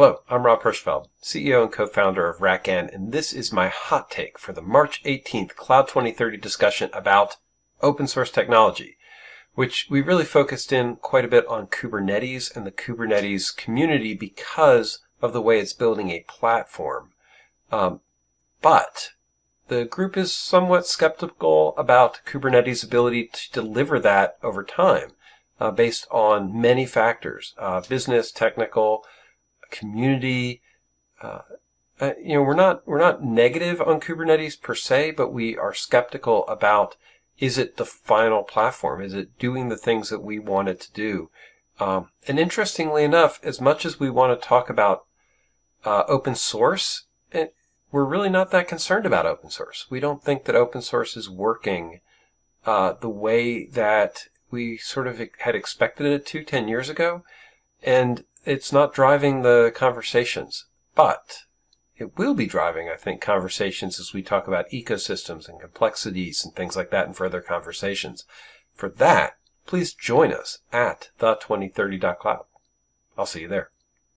Hello, I'm Rob Hirschfeld, CEO and co-founder of RackN, and this is my hot take for the March 18th Cloud 2030 discussion about open source technology, which we really focused in quite a bit on Kubernetes and the Kubernetes community because of the way it's building a platform. Um, but the group is somewhat skeptical about Kubernetes' ability to deliver that over time uh, based on many factors, uh, business, technical, community. Uh, uh, you know, we're not we're not negative on Kubernetes per se, but we are skeptical about is it the final platform? Is it doing the things that we want it to do? Um, and interestingly enough, as much as we want to talk about uh, open source, it, eh, we're really not that concerned about open source. We don't think that open source is working uh, the way that we sort of had expected it to 10 years ago. And it's not driving the conversations, but it will be driving, I think, conversations as we talk about ecosystems and complexities and things like that in further conversations. For that, please join us at the2030.cloud. I'll see you there.